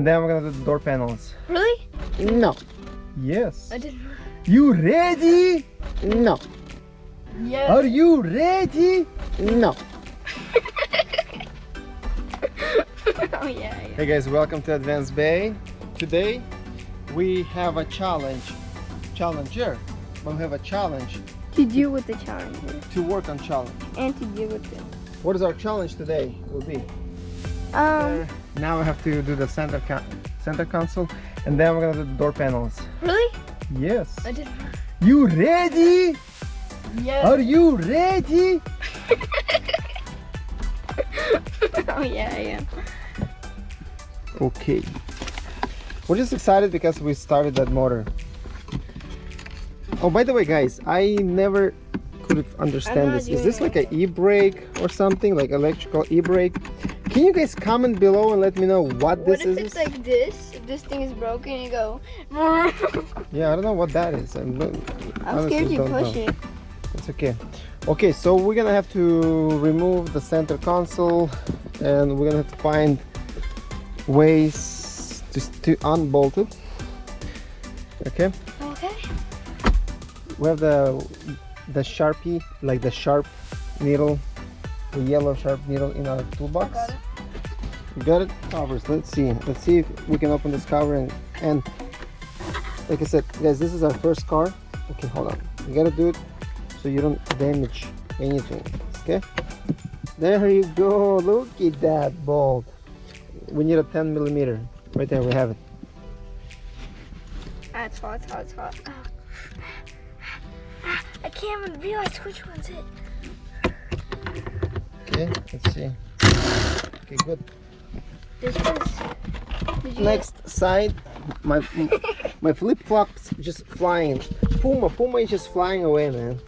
and then we're gonna do the door panels. Really? No. Yes. I didn't. You ready? No. Yeah. Are you ready? No. oh yeah. yeah. Hey guys, welcome to Advanced Bay. Today we have a challenge. Challenger. But we have a challenge To deal with the challenge. to work on challenge. and to deal with them. What is our challenge today? Will be Um. there. Now we have to do the center con center console, and then we're gonna do the door panels. Really? Yes. I didn't. You ready? Yeah. Are you ready? oh yeah. Yeah. Okay. We're just excited because we started that motor. Oh, by the way, guys, I never could understand this. Is this like an e-brake or something, like electrical e-brake? Can you guys comment below and let me know what this is? What if it's like this? If this thing is broken, you go. Yeah, I don't know what that is. I'm, I'm scared you push know. it. It's okay. Okay, so we're gonna have to remove the center console and we're gonna have to find ways to, to unbolt it. Okay, Okay. we have the the sharpie, like the sharp needle, the yellow sharp needle in our toolbox. got it. Got it? Covers. Let's see. Let's see if we can open this cover and and like I said, guys, this is our first car. Okay, hold on. You gotta do it so you don't damage anything. Okay. There you go. Look at that bolt. We need a 10 millimeter. Right there, we have it. Ah, it's hot. It's hot. It's hot. Ah. I can't even realize which one's it. Okay, let's see. Okay, good. This was. Did you Next side, my my flip flops just flying. Puma, Puma is just flying away, man.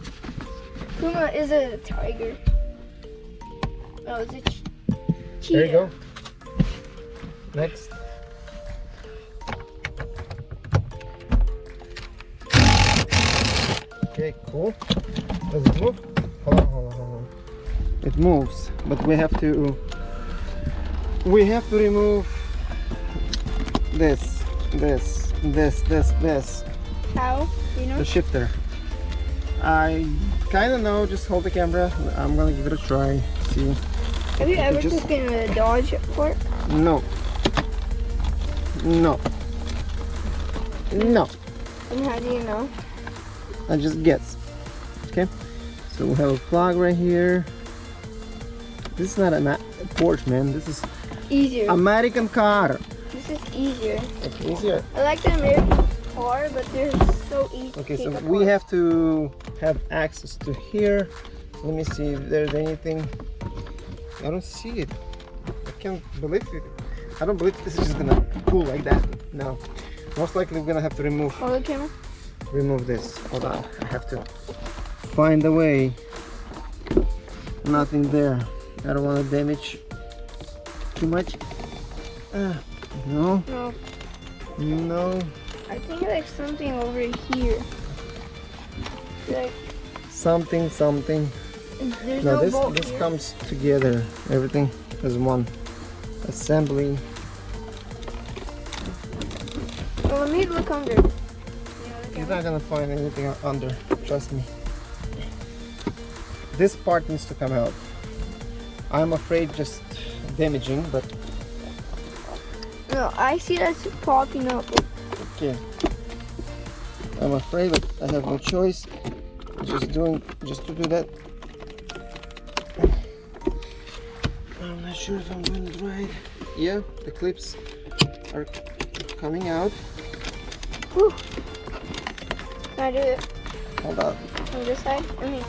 Puma is a tiger. Oh, it's a ch- cheetah. There you go. Next. Okay, cool. Does it move? It moves, but we have to we have to remove this, this, this, this, this, How? You know? the shifter. I kind of know. Just hold the camera. I'm gonna give it a try. See. Have you ever just- taken a Dodge fork? No. No. No. And how do you know? I just guess. Okay. So we have a plug right here. This is not a Porsche, man. This is Easier. American car. this is easier. Okay, easier. I like the American car, but they're so easy. Okay, so we apart. have to have access to here. Let me see if there's anything. I don't see it. I can't believe it. I don't believe this is just gonna pull like that. No. Most likely we're gonna have to remove Hold the camera. remove this. Hold on. I have to find a way. Nothing there. I don't want to damage too much. Uh, no, No, no. I think like something over here. Like Something, something. there's No, no, this this here. comes together. Everything as one assembly. Well, let me look under. You know, the You're not gonna find anything under. Trust me. This part needs to come out. I'm afraid just damaging, but No, I see that's popping up. Okay. I'm afraid, but I have no choice. Just doing, just to do that. I'm not sure if I'm doing it right. Yeah, the clips are coming out. Whew. Can I do it Hold on. on this side? I mean,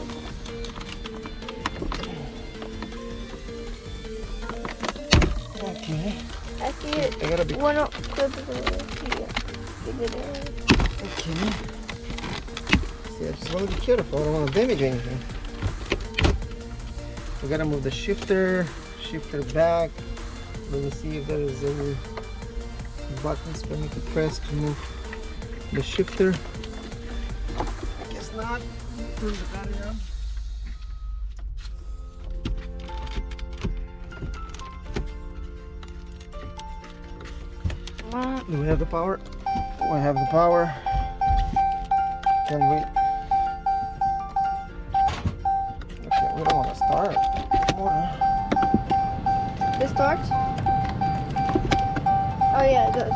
Okay. I see it. I gotta be One up here. Okay. See, I just want to be careful. I don't want to damage anything. We gotta move the shifter, shifter back. Let me see if there is any buttons for me to press to move the shifter. I guess not. Turn the battery on. On. Do we have the power? We have the power. Can we? Okay, we don't want to start. Motor. It starts? Oh yeah, it does.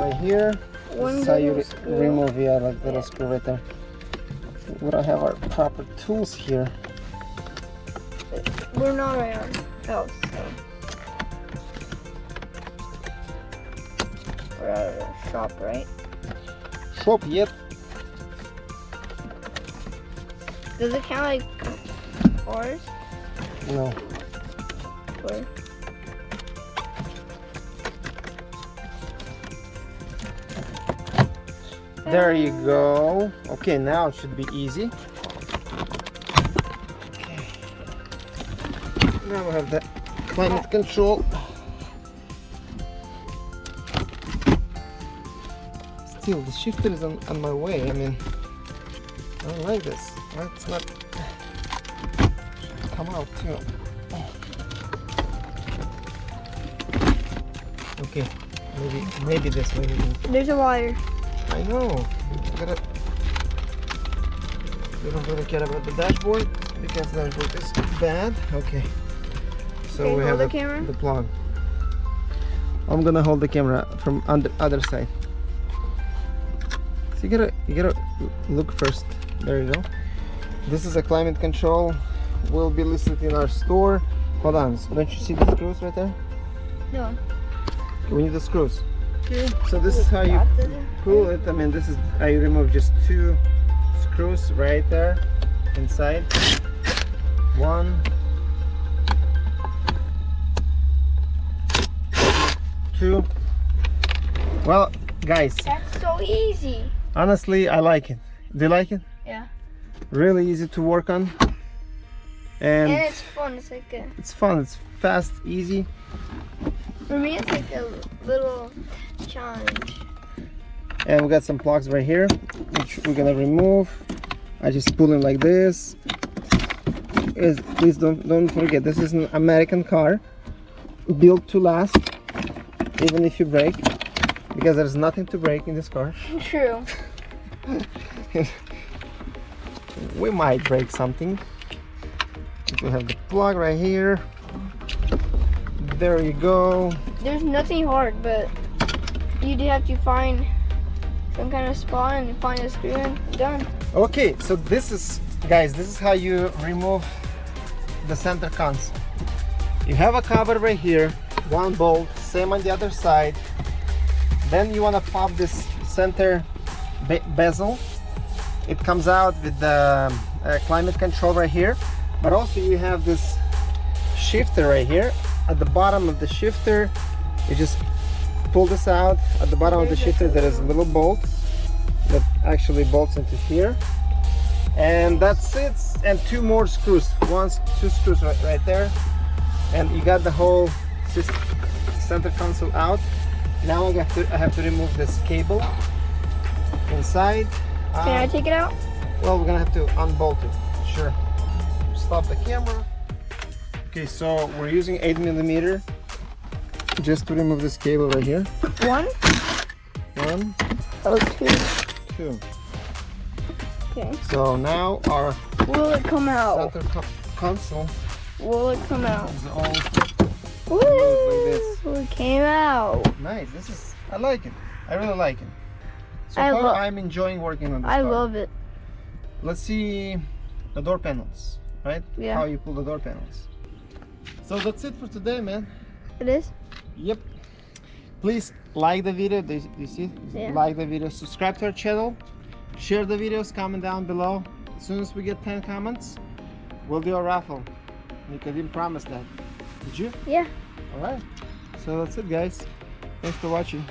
Right here. One This is how you re- screw. remove yeah, like little screw right there. We don't have our proper tools here. We're not around our house, so. Shop, right? Shop yep. Does it count like ours? No. Or There you go. Okay, now it should be easy. Okay. Now we have the climate control. Still, the shifter is on, on my way. I mean, I don't like this. Let's not come out too. Okay, maybe maybe this way. there's a wire. I know. You gotta. You don't really care about the dashboard because the dashboard is bad. Okay. So Okay, we hold have the the, camera. the plug. I'm gonna hold the camera from on the other side. You gotta you gotta look first. There you go. This is a climate control. Will be listed in our store. Hold on. So don't you see the screws right there? No. We need the screws. Okay. So this is how you pull it. I mean, this is I remove just two screws right there inside. One, two. Well, guys, That's so easy. Honestly, I like it. Do you like it? Yeah. Really easy to work on, and, And it's fun. It's like a, it's fun. It's fast, easy. for me, it's like a little challenge. And we got some plugs right here, which we're gonna remove. I just pull them like this. Is please don't don't forget this is an American car, built to last, even if you break, because there's nothing to break in this car. True. We might break something. We have the plug right here. There you go. There's nothing hard, but you do have to find some kind of spot and find a screw and done. Okay, so this is, guys, this is how you remove the center console. You have a cover right here, one bolt, same on the other side. Then you want to pop this center be bezel. It comes out with the uh, climate control right here, but also you have this shifter right here. At the bottom of the shifter, you just pull this out. At the bottom of the shifter, there is a little bolt that actually bolts into here and that's it and two more screws one two screws right, right there and you got the whole sys- center console out now I have to I have to remove this cable inside Can I Um, take it out? well we're gonna have to unbolt it sure stop the camera okay so we're using 8 millimeter just to remove this cable right here One? one Oh, two. two Okay. so now our Will it come out? center co- console Will it come out? is all Woo! this. It came out. Nice. This is. I like it. I really like it. So I far, I'm enjoying working on this I car. love it. Let's see the door panels, right? Yeah. How you pull the door panels. So that's it for today, man. It is? Yep. Please like the video. Do you, you see? Yeah. Like the video. Subscribe to our channel. Share the videos. Comment down below. As soon as we get 10 comments, we'll do a raffle. Nika didn't promise that. Did you? Yeah. Alright. So that's it, guys. Thanks for watching.